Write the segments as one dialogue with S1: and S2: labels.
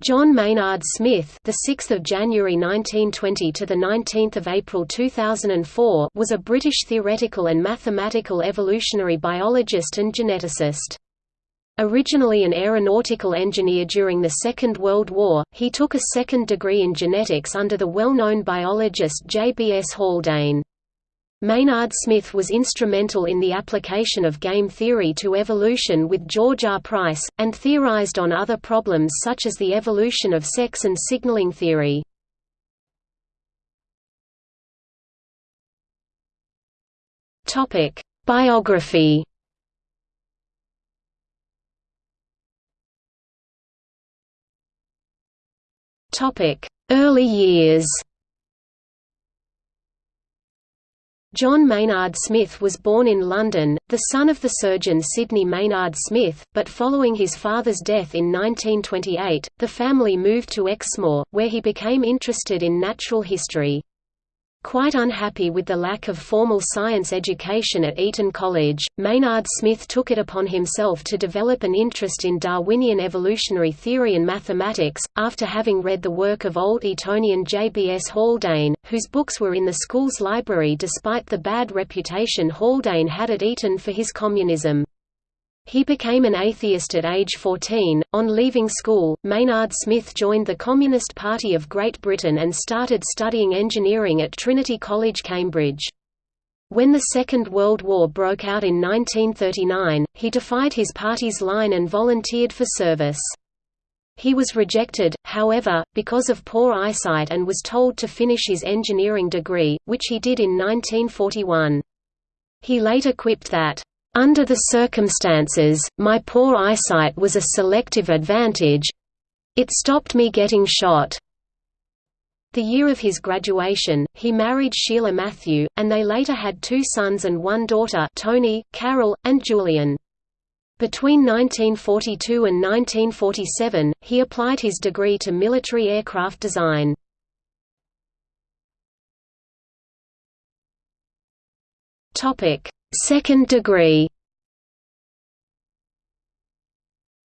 S1: John Maynard Smith, the 6th of January 1920 to the 19th of April 2004, was a British theoretical and mathematical evolutionary biologist and geneticist. Originally an aeronautical engineer during the Second World War, he took a second degree in genetics under the well-known biologist J. B. S. Haldane. Maynard Smith was instrumental in the application of game theory to evolution with George R. Price, and theorized on other problems such as the evolution of sex and signaling theory. Biography Early years John Maynard Smith was born in London, the son of the surgeon Sidney Maynard Smith, but following his father's death in 1928, the family moved to Exmoor, where he became interested in natural history. Quite unhappy with the lack of formal science education at Eton College, Maynard Smith took it upon himself to develop an interest in Darwinian evolutionary theory and mathematics, after having read the work of old Etonian J. B. S. Haldane, whose books were in the school's library despite the bad reputation Haldane had at Eton for his communism. He became an atheist at age 14. On leaving school, Maynard Smith joined the Communist Party of Great Britain and started studying engineering at Trinity College, Cambridge. When the Second World War broke out in 1939, he defied his party's line and volunteered for service. He was rejected, however, because of poor eyesight and was told to finish his engineering degree, which he did in 1941. He later quipped that, under the circumstances, my poor eyesight was a selective advantage. It stopped me getting shot. The year of his graduation, he married Sheila Matthew, and they later had two sons and one daughter Tony, Carol, and Julian. Between 1942 and 1947, he applied his degree to military aircraft design. Second degree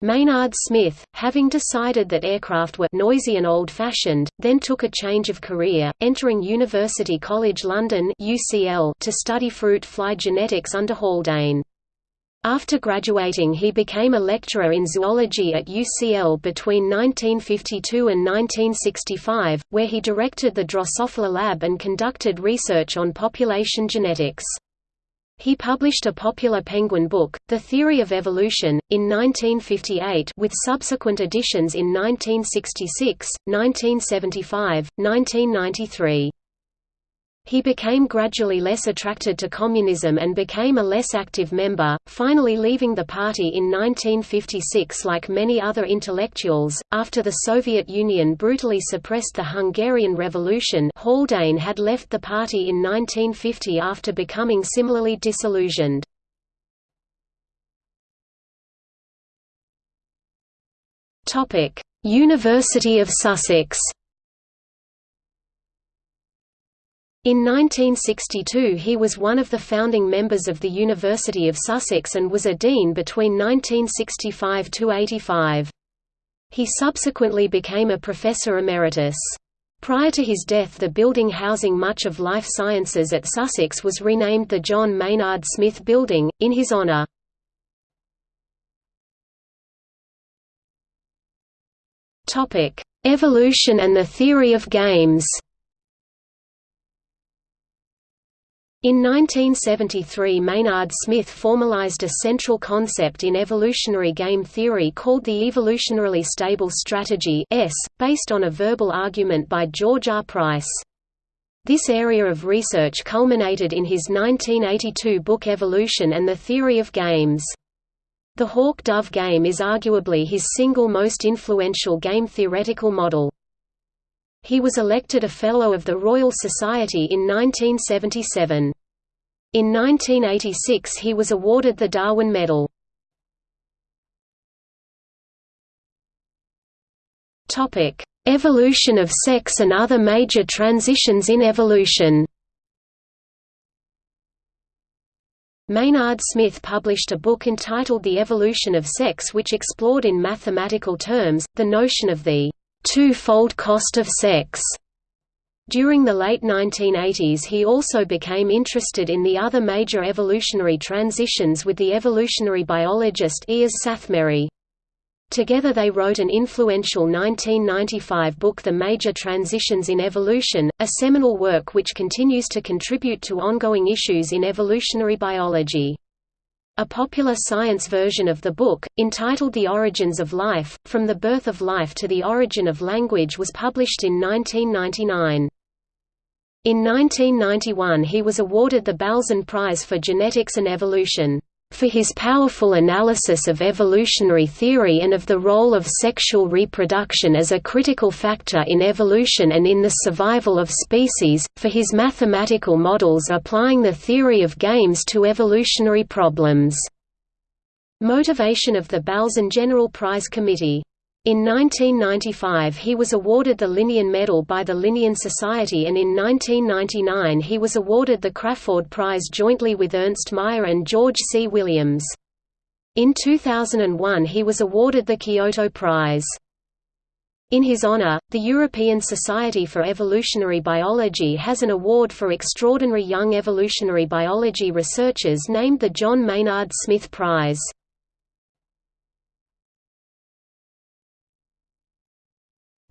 S1: Maynard Smith, having decided that aircraft were noisy and old-fashioned, then took a change of career, entering University College London UCL to study fruit fly genetics under Haldane. After graduating he became a lecturer in zoology at UCL between 1952 and 1965, where he directed the Drosophila Lab and conducted research on population genetics. He published a popular penguin book, The Theory of Evolution, in 1958 with subsequent editions in 1966, 1975, 1993. He became gradually less attracted to communism and became a less active member, finally leaving the party in 1956 like many other intellectuals. After the Soviet Union brutally suppressed the Hungarian Revolution, Haldane had left the party in 1950 after becoming similarly disillusioned. Topic: University of Sussex In 1962 he was one of the founding members of the University of Sussex and was a dean between 1965–85. He subsequently became a professor emeritus. Prior to his death the building housing much of life sciences at Sussex was renamed the John Maynard Smith Building, in his honour. Evolution and the theory of games In 1973 Maynard Smith formalized a central concept in evolutionary game theory called the evolutionarily stable strategy S, based on a verbal argument by George R. Price. This area of research culminated in his 1982 book Evolution and the Theory of Games. The hawk-dove game is arguably his single most influential game theoretical model. He was elected a Fellow of the Royal Society in 1977. In 1986 he was awarded the Darwin Medal. Evolution of sex and other major transitions in evolution Maynard Smith published a book entitled The Evolution of Sex which explored in mathematical terms, the notion of the two-fold cost of sex. During the late 1980s he also became interested in the other major evolutionary transitions with the evolutionary biologist Eörs Szathmary. Together they wrote an influential 1995 book The Major Transitions in Evolution, a seminal work which continues to contribute to ongoing issues in evolutionary biology. A popular science version of the book, entitled The Origins of Life, From the Birth of Life to the Origin of Language was published in 1999. In 1991 he was awarded the Balzan Prize for Genetics and Evolution for his powerful analysis of evolutionary theory and of the role of sexual reproduction as a critical factor in evolution and in the survival of species, for his mathematical models applying the theory of games to evolutionary problems. Motivation of the Balzan General Prize Committee in 1995 he was awarded the Linnean Medal by the Linnean Society and in 1999 he was awarded the Crafoord Prize jointly with Ernst Mayr and George C. Williams. In 2001 he was awarded the Kyoto Prize. In his honor, the European Society for Evolutionary Biology has an award for extraordinary young evolutionary biology researchers named the John Maynard Smith Prize.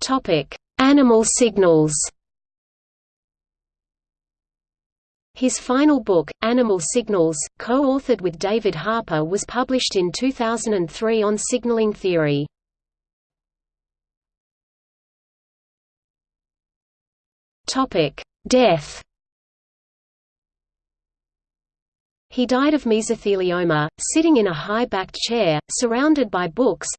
S1: Topic: Animal signals. His final book, Animal Signals, co-authored with David Harper was published in 2003 on signaling theory. Death He died of mesothelioma, sitting in a high-backed chair, surrounded by books,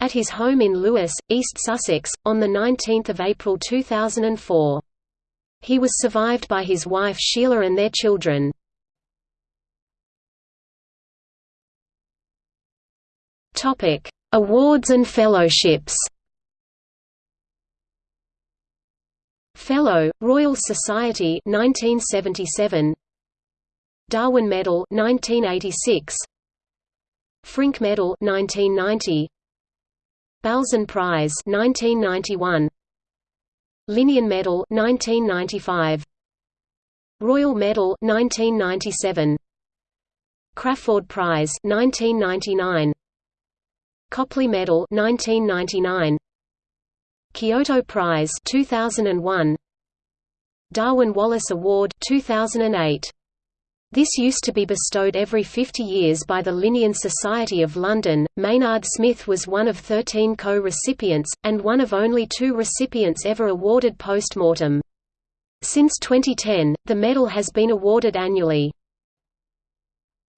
S1: at his home in Lewes, East Sussex, on 19 April 2004. He was survived by his wife Sheila and their children. Awards and fellowships Fellow, Royal Society 1977 Darwin Medal 1986 Frink Medal 1990 Balzan Prize 1991 Linnean Medal 1995 Royal Medal 1997 Crafoord Prize 1999 Copley Medal 1999 Kyoto Prize 2001 Darwin Wallace Award 2008 this used to be bestowed every 50 years by the Linnean Society of London. Maynard Smith was one of 13 co recipients, and one of only two recipients ever awarded post mortem. Since 2010, the medal has been awarded annually.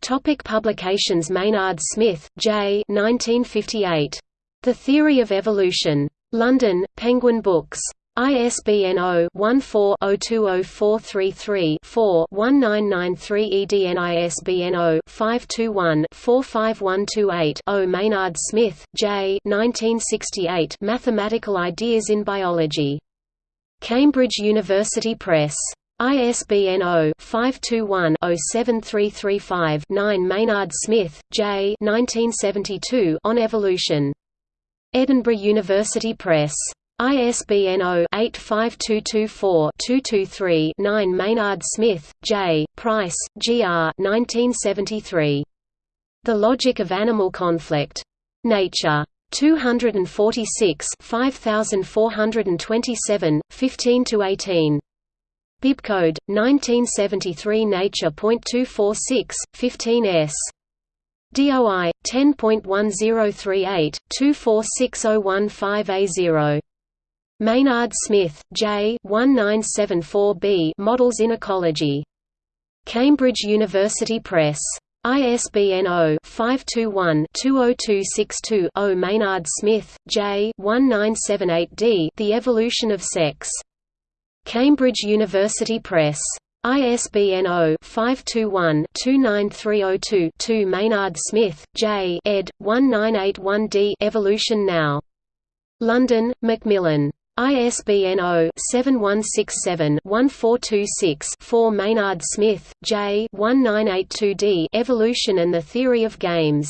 S1: Topic publications Maynard Smith, J. 1958. The Theory of Evolution. London, Penguin Books. ISBN 0-14-020433-4-1993 EDN ISBN 0-521-45128-0 Maynard Smith, J. 1968 Mathematical Ideas in Biology. Cambridge University Press. ISBN 0-521-07335-9 Maynard Smith, J. 1972 On Evolution. Edinburgh University Press. ISBN 0-85224-223-9 Maynard Smith, J., Price, G. R. 1973. The Logic of Animal Conflict. Nature. 246 5427, 15–18. Bibcode, 1973 Nature.246, 15 s. DOI 10.1038 246015A0 Maynard Smith, J. 1974b Models in Ecology. Cambridge University Press. ISBN 0-521-20262-0 Maynard Smith, J. 1978d The Evolution of Sex. Cambridge University Press. ISBN 0-521-29302-2 Maynard Smith, J. ed. 1981d Evolution Now. London, Macmillan. ISBN 0-7167-1426-4 Maynard Smith, J. 1982d Evolution and the Theory of Games.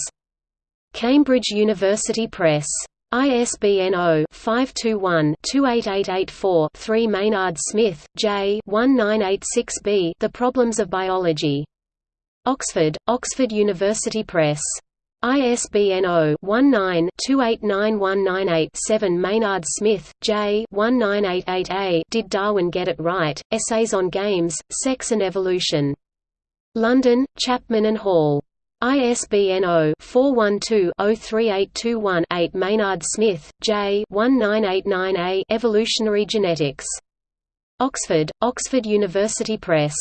S1: Cambridge University Press. ISBN 0-521-28884-3 Maynard Smith, J. 1986b The Problems of Biology. Oxford, Oxford University Press. ISBN 0-19-289198-7 Maynard Smith, J. 1988a Did Darwin Get It Right? Essays on Games, Sex and Evolution. London, Chapman and Hall. ISBN 0-412-03821-8 Maynard Smith, J. 1989a Evolutionary Genetics. Oxford, Oxford University Press.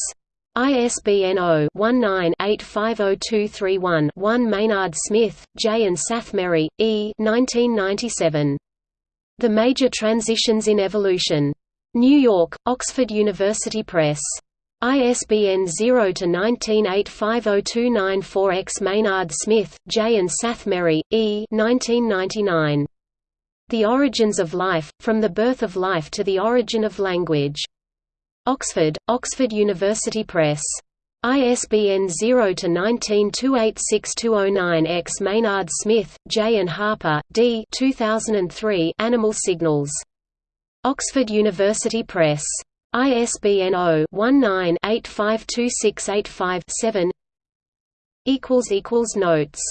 S1: ISBN 0-19-850231-1 Maynard Smith, J. and Szathmary, E. 1997. The Major Transitions in Evolution. New York, Oxford University Press. ISBN 0-19850294-X Maynard Smith, J. and Szathmary, E. 1999. The Origins of Life, From the Birth of Life to the Origin of Language. Oxford, Oxford University Press. ISBN 0-19286209-X Maynard Smith, J. and Harper, D. 2003 Animal Signals. Oxford University Press. ISBN 0-19-852685-7 Notes